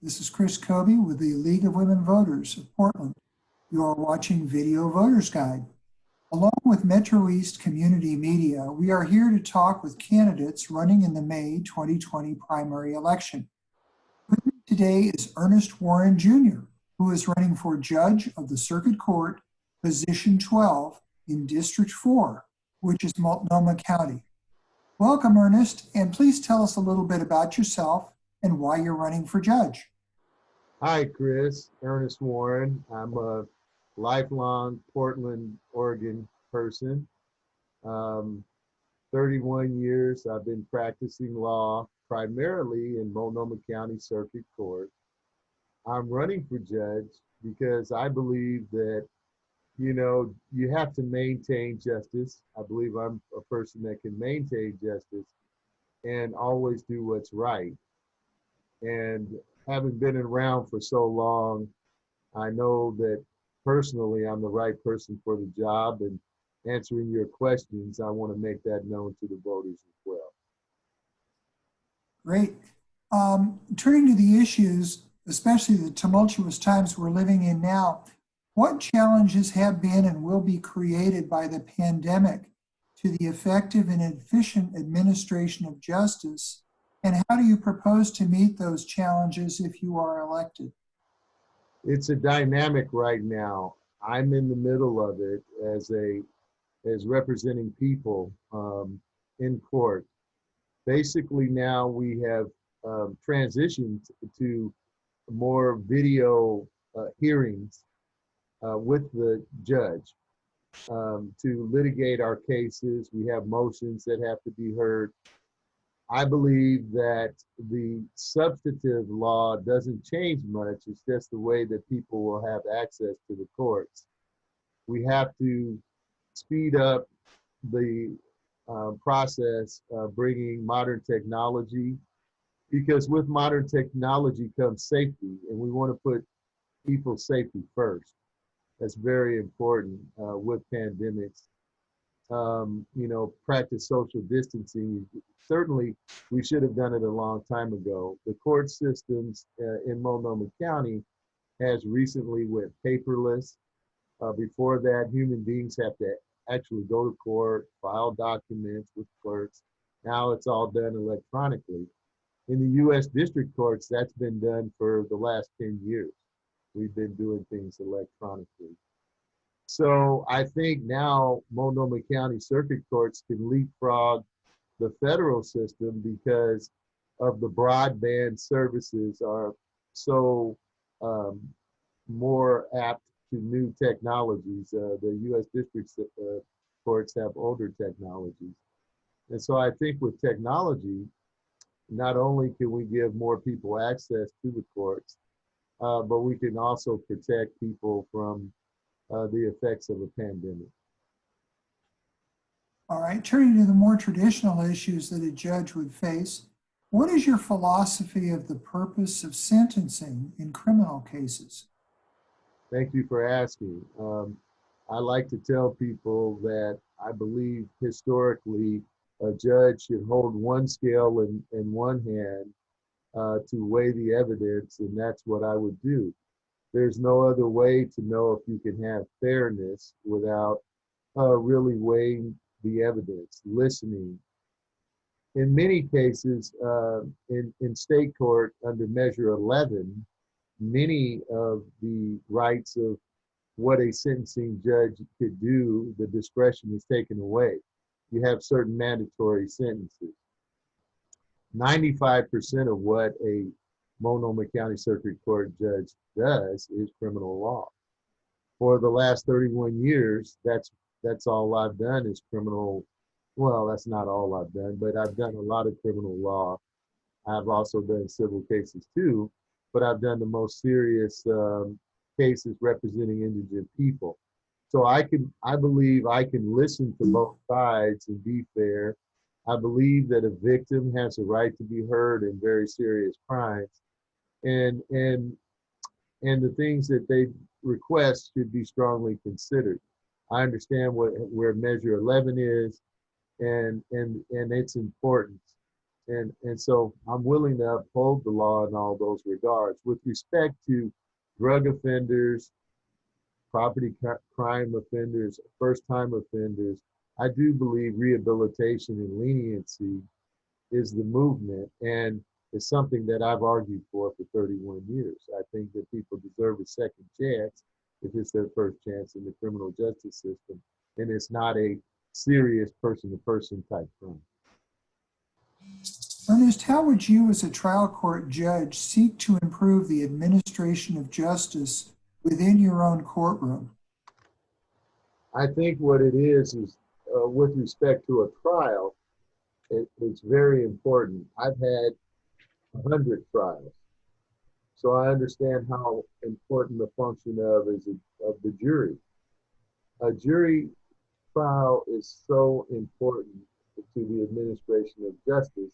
This is Chris Kobe with the League of Women Voters of Portland. You are watching Video Voters Guide. Along with Metro East Community Media, we are here to talk with candidates running in the May 2020 primary election. With me today is Ernest Warren Jr., who is running for Judge of the Circuit Court, Position 12 in District 4, which is Multnomah County. Welcome, Ernest, and please tell us a little bit about yourself and why you're running for judge. Hi, Chris. Ernest Warren. I'm a lifelong Portland, Oregon person. Um, 31 years I've been practicing law primarily in Multnomah County Circuit Court. I'm running for judge because I believe that, you know, you have to maintain justice. I believe I'm a person that can maintain justice and always do what's right. And having been around for so long, I know that personally I'm the right person for the job and answering your questions, I want to make that known to the voters as well. Great. Um, turning to the issues, especially the tumultuous times we're living in now, what challenges have been and will be created by the pandemic to the effective and efficient administration of justice and how do you propose to meet those challenges if you are elected? It's a dynamic right now. I'm in the middle of it as a as representing people um, in court. Basically, now we have um, transitioned to more video uh, hearings uh, with the judge um, to litigate our cases. We have motions that have to be heard. I believe that the substantive law doesn't change much. It's just the way that people will have access to the courts. We have to speed up the uh, process of bringing modern technology because with modern technology comes safety and we want to put people's safety first. That's very important uh, with pandemics um, you know, practice social distancing. Certainly, we should have done it a long time ago. The court systems uh, in Multnomah County has recently went paperless. Uh, before that, human beings have to actually go to court, file documents with clerks. Now it's all done electronically. In the U.S. district courts, that's been done for the last 10 years. We've been doing things electronically. So I think now Multnomah County Circuit Courts can leapfrog the federal system because of the broadband services are so um, more apt to new technologies. Uh, the U.S. district uh, courts have older technologies. And so I think with technology, not only can we give more people access to the courts, uh, but we can also protect people from uh, the effects of a pandemic. All right, turning to the more traditional issues that a judge would face, what is your philosophy of the purpose of sentencing in criminal cases? Thank you for asking. Um, I like to tell people that I believe historically a judge should hold one scale in, in one hand uh, to weigh the evidence, and that's what I would do there's no other way to know if you can have fairness without uh, really weighing the evidence, listening. In many cases, uh, in, in state court under Measure 11, many of the rights of what a sentencing judge could do, the discretion is taken away. You have certain mandatory sentences. 95% of what a Multnomah County Circuit Court judge does is criminal law. For the last 31 years, that's that's all I've done is criminal. Well, that's not all I've done, but I've done a lot of criminal law. I've also done civil cases too, but I've done the most serious um, cases representing indigent people. So I can, I believe I can listen to both sides and be fair. I believe that a victim has a right to be heard in very serious crimes and and and the things that they request should be strongly considered. I understand what where Measure 11 is, and and and its importance. And, and so I'm willing to uphold the law in all those regards. With respect to drug offenders, property crime offenders, first time offenders, I do believe rehabilitation and leniency is the movement and is something that I've argued for for 31 years. I think that people deserve a second chance if it's their first chance in the criminal justice system and it's not a serious person to person type crime. Ernest, how would you as a trial court judge seek to improve the administration of justice within your own courtroom? I think what it is is uh, with respect to a trial, it, it's very important. I've had a hundred trials, so I understand how important the function of is of the jury. A jury trial is so important to the administration of justice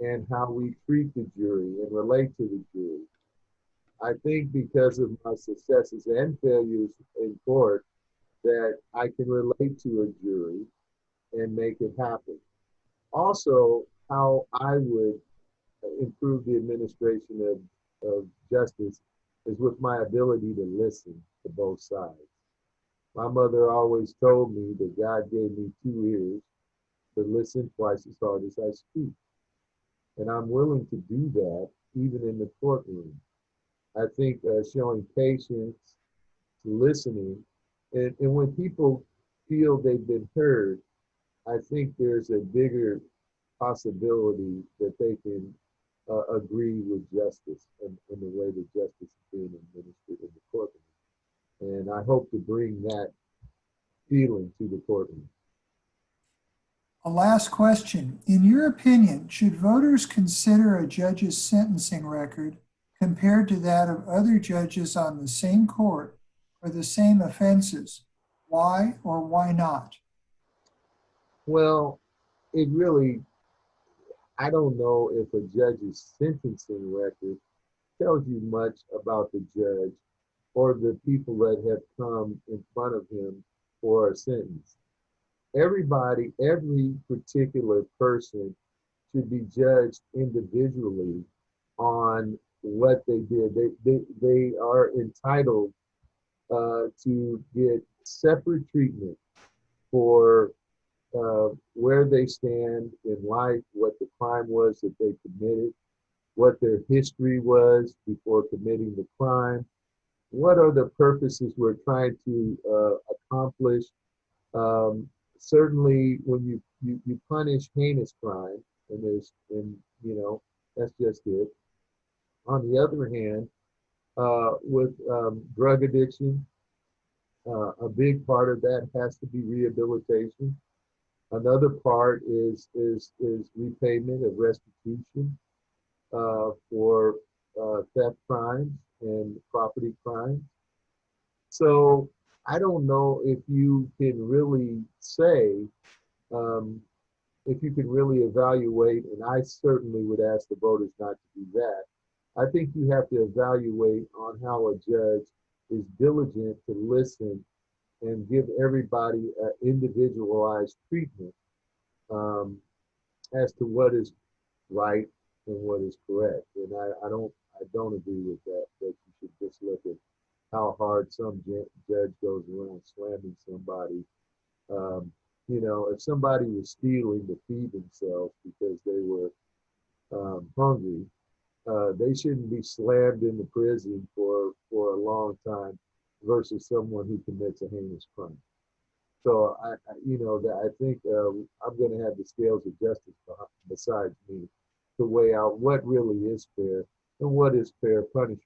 and how we treat the jury and relate to the jury. I think because of my successes and failures in court, that I can relate to a jury and make it happen. Also, how I would improve the administration of, of justice is with my ability to listen to both sides. My mother always told me that God gave me two ears to listen twice as hard as I speak. And I'm willing to do that even in the courtroom. I think uh, showing patience, listening, and, and when people feel they've been heard, I think there's a bigger possibility that they can uh, agree with justice and, and the way that justice is being administered in the courtroom. And I hope to bring that feeling to the courtroom. A last question. In your opinion, should voters consider a judge's sentencing record compared to that of other judges on the same court for the same offenses? Why or why not? Well, it really, I don't know if a judge's sentencing record tells you much about the judge or the people that have come in front of him for a sentence. Everybody, every particular person should be judged individually on what they did. They, they, they are entitled uh, to get separate treatment for where they stand in life, what the crime was that they committed, what their history was before committing the crime, what are the purposes we're trying to uh, accomplish. Um, certainly, when you, you you punish heinous crime, and there's and you know that's just it. On the other hand, uh, with um, drug addiction, uh, a big part of that has to be rehabilitation. Another part is is is repayment of restitution uh, for uh, theft crimes and property crimes. So I don't know if you can really say um, if you can really evaluate, and I certainly would ask the voters not to do that. I think you have to evaluate on how a judge is diligent to listen and give everybody an individualized treatment um, as to what is right and what is correct. And I, I don't I don't agree with that. That you should just look at how hard some judge goes around slamming somebody. Um, you know, if somebody was stealing to feed themselves because they were um, hungry, uh, they shouldn't be slammed into prison for for a long time versus someone who commits a heinous crime. So I, I you know, that I think uh, I'm going to have the scales of justice besides me to weigh out what really is fair and what is fair punishment.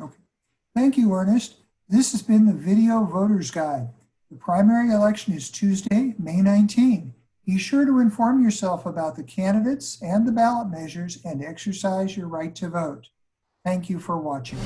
Okay. Thank you, Ernest. This has been the Video Voters Guide. The primary election is Tuesday, May 19. Be sure to inform yourself about the candidates and the ballot measures and exercise your right to vote. Thank you for watching.